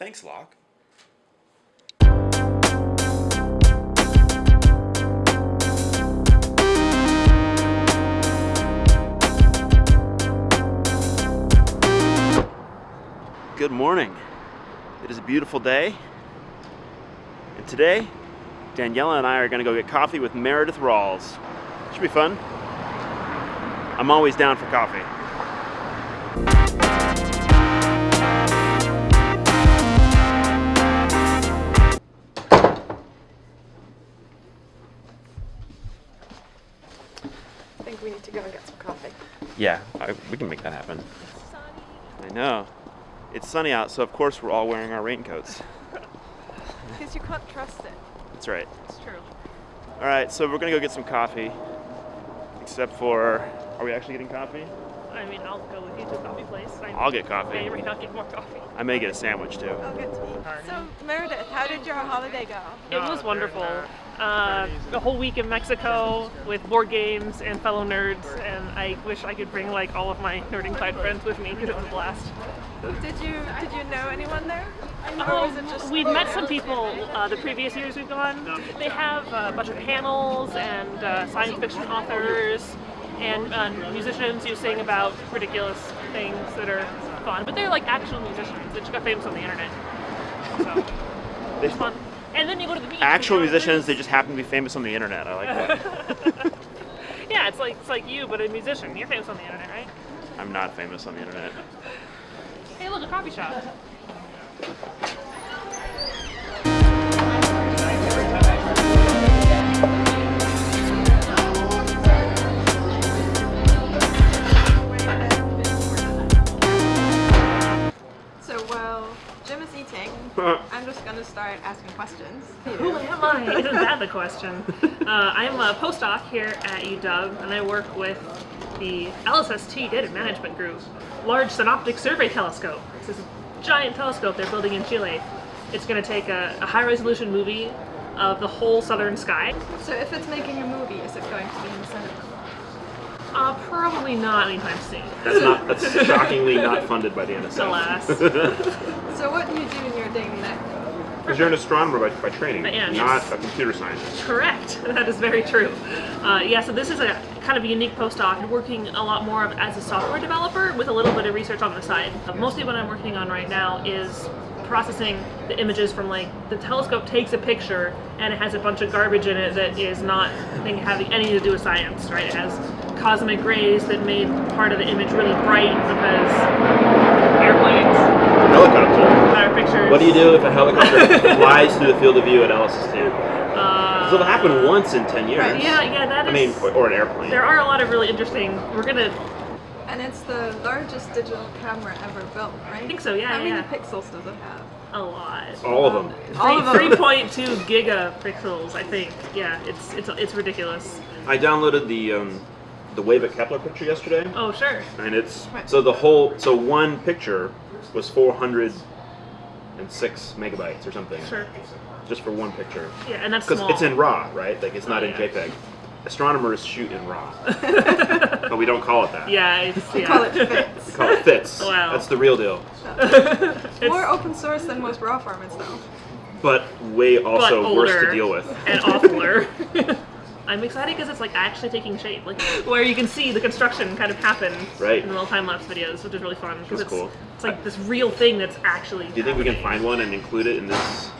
Thanks, Locke. Good morning. It is a beautiful day. And today, Daniela and I are gonna go get coffee with Meredith Rawls. Should be fun. I'm always down for coffee. Think we need to go and get some coffee. Yeah, I, we can make that happen. I know. It's sunny out, so of course we're all wearing our raincoats. Because you can't trust it. That's right. It's true. All right, so we're gonna go get some coffee. Except for, are we actually getting coffee? I mean, I'll go with you to a coffee place. I I'll get coffee. may or may not get more coffee. I may get a sandwich too. I'll get to eat. So, Meredith, how did your holiday go? It was wonderful. Uh, a whole week in Mexico with board games and fellow nerds, and I wish I could bring like all of my nerd inclined friends with me because it was a blast. Did you did you know anyone there? Or was it just Um, we'd met some people uh, the previous years we've gone. They have a bunch of panels and uh, science fiction authors and uh, musicians who sing about ridiculous things that are fun. But they're like actual musicians that just got famous on the internet. So it's fun. And then you go to the beach. Actual you're- musicians, they just happen to be famous on the internet. I like that. Yeah, it's like it's like you, but a musician. You're famous on the internet, right? I'm not famous on the internet. Hey, look, a coffee shop. Start asking questions. Who am I? Isn't that the question? Uh, I'm a postdoc here at UW, and I work with the LSST Data Management Group, Large Synoptic Survey Telescope. This is a giant telescope they're building in Chile. It's going to take a, a high-resolution movie of the whole southern sky. So if it's making a movie, is it going to be in the cinema? Uh, probably not anytime soon. That's not. That's shockingly not funded by the NSF. Alas. So what do you do in your daily life? Because you're an astronomer by, by training, am, not yes. a computer scientist. Correct. That is very true. Uh, yeah, so this is a kind of a unique postdoc, working a lot more of, as a software developer with a little bit of research on the side. Mostly what I'm working on right now is processing the images from like the telescope takes a picture and it has a bunch of garbage in it that is not thing having anything to do with science, right? It has cosmic rays that made part of the image really bright because airplanes, Helicopter. better pictures. What do you do if a helicopter flies through the field of view at LSST? Uh, It'll happen once in 10 years. yeah, yeah, that I mean, or, or an airplane. There are a lot of really interesting. We're gonna. And it's the largest digital camera ever built, right? I think so. Yeah, How many pixels does it have? A lot. All of them. All of them. Three point two gigapixels. I think. Yeah, it's it's it's ridiculous. I downloaded the um, the Wave at Kepler picture yesterday, Oh sure. and it's Right. so the whole so one picture was 406 megabytes or something. Sure. Just for one picture. Yeah, and that's Because it's in RAW, right? Like it's not Oh, in yeah. JPEG. Astronomers shoot in RAW, but we don't call it that. Yeah, it's We yeah. call it FITS. We call it FITS. Wow. That's the real deal. More open source than most raw formats, though. But way also but worse to deal with. and awfuler. I'm excited because it's like actually taking shape, like where you can see the construction kind of happen Right. in the little time lapse videos, which is really fun because That's it's cool. it's like this real thing that's actually. Do you think we can find one and include it in this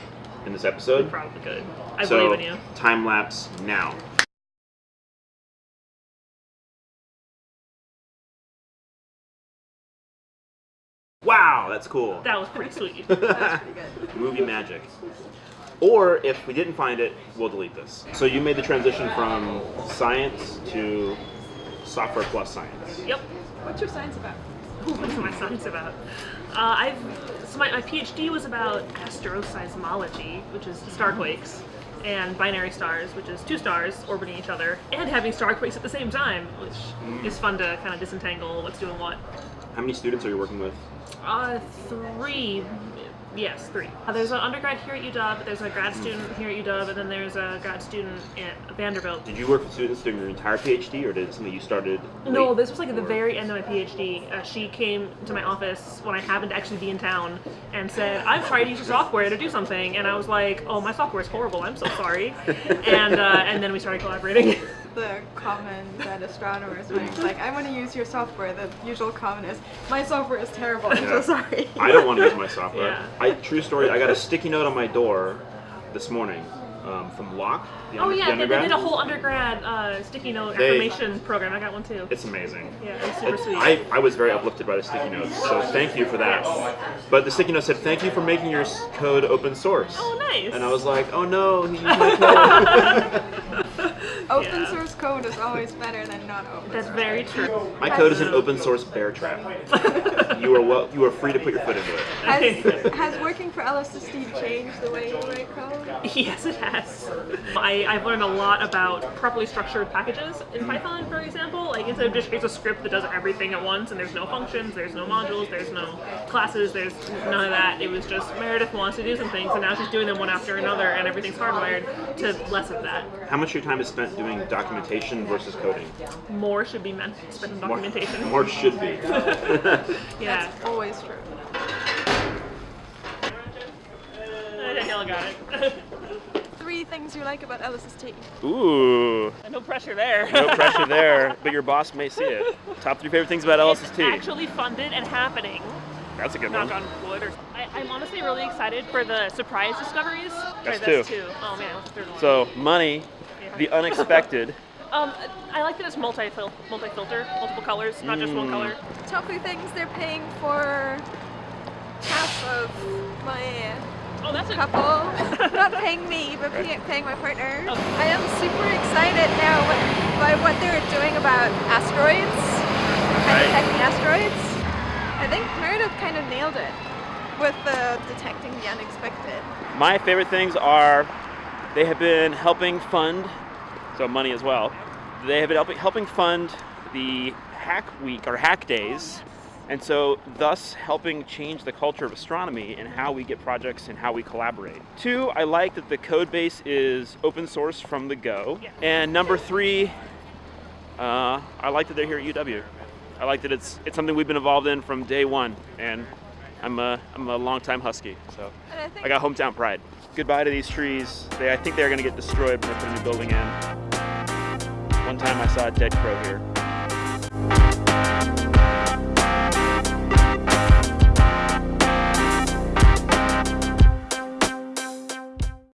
in this episode? Probably could. I so, believe in you. Time lapse now. Wow, that's cool. That was pretty sweet. That's pretty good. Movie magic. Or if we didn't find it, we'll delete this. So you made the transition from science to software plus science. yep. What's your science about? What's my science about? Uh, I've so my, my PhD was about asteroseismology, which is starquakes, and binary stars, which is two stars orbiting each other and having starquakes at the same time, which is fun to kind of disentangle what's doing what. How many students are you working with? Uh, three Yes, three. Uh, there's an undergrad here at UW, there's a grad student here at UW, and then there's a grad student at Vanderbilt. Did you work with students during your entire PhD, or did it something you started? No, this was like at the very end of my PhD. Uh, she came to my office when I happened to actually be in town and said, "I've tried to use your software to do something," and I was like, "Oh, my software is horrible. I'm so sorry." and uh, and then we started collaborating. The common that astronomers make, like, I want to use your software. The usual comment is, my software is terrible. I'm Yeah. so sorry. I don't want to use my software. Yeah. I true story. I got a sticky note on my door this morning um, from Locke. The oh under- the yeah, they, they did a whole undergrad uh, sticky note They- affirmation program. I got one too. It's amazing. Yeah, it's super It- sweet. I, I was very uplifted by the sticky notes, so thank you for that. But the sticky note said, "Thank you for making your code open source." Oh, nice. And I was like, "Oh no, he used my code." Open Yeah. source code is always better than not open That's source. very true. my code is an open source bear trap. You are well. You are free to put your foot into it. Has, has working for LSST changed the way you write code? Yes, it has. I, I've learned a lot about properly structured packages in Python, for example. Like instead of just here's a script that does everything at once, and there's no functions, there's no modules, there's no classes, there's none of that. It was just Meredith wants to do some things, and now she's doing them one after another, and everything's hardwired to less of that. How much of your time is spent doing documentation versus coding? More should be meant spent in More- documentation. More should be. yeah. That's always true. Danielle got it. Three things you like about LSST. Ooh, no pressure there. no pressure there, but your boss may see it. Top three favorite things about It's LSST. actually funded and happening. That's a good knock one. on wood. Or, I, I'm honestly really excited for the surprise discoveries. Sorry, That's that's two. two. Oh man, what's the third one? So money, Yeah. the unexpected. um, I like that it's multi multi filter, multiple colors, not just one Mm. color. Top three things they're paying for half of my Oh, that's a couple. Not paying me, but pay, paying my partner. Okay. I am super excited now by what they're doing about asteroids, and Right. detecting asteroids. I think Meredith kind of nailed it with the detecting the unexpected. My favorite things are they have been helping fund, so money as well. They have been helping, helping fund the Hack Week or Hack Days, and so thus helping change the culture of astronomy and how we get projects and how we collaborate. Two, I like that the code base is open source from the go. Yeah. And number three, uh, I like that they're here at UW. I like that it's it's something we've been involved in from day one, and I'm a I'm a longtime Husky, so. I I got hometown pride. Goodbye to these trees. They, I think they're gonna get destroyed when they put a new building in. One time I saw a dead crow here.